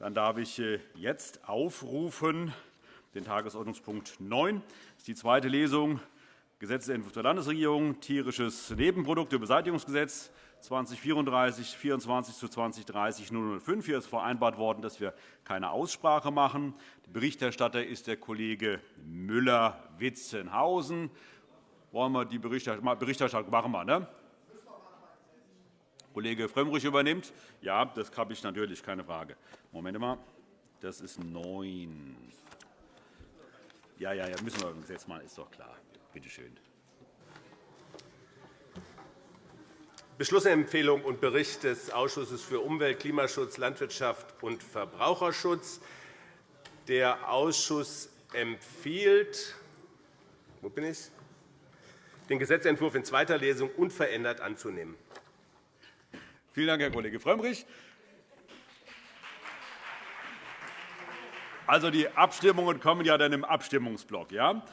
Dann darf ich äh, jetzt aufrufen den Tagesordnungspunkt 9. Das ist die zweite Lesung Gesetzentwurf der Landesregierung, tierisches Nebenprodukte-Beseitigungsgesetz 2034 24 zu 2030 005. Hier ist vereinbart worden, dass wir keine Aussprache machen. Der Berichterstatter ist der Kollege Müller-Witzenhausen. Wollen wir die Berichterstattung machen? Wir, ne? Kollege Frömmrich übernimmt. Ja, das habe ich natürlich, keine Frage. Moment mal. Das ist 9. Ja, ja, ja, müssen wir im Gesetz machen, ist doch klar. Bitte schön. Beschlussempfehlung und Bericht des Ausschusses für Umwelt, Klimaschutz, Landwirtschaft und Verbraucherschutz. Der Ausschuss empfiehlt wo bin ich? den Gesetzentwurf in zweiter Lesung unverändert anzunehmen. Vielen Dank, Herr Kollege Frömmrich. Also, die Abstimmungen kommen ja dann im Abstimmungsblock. Ja?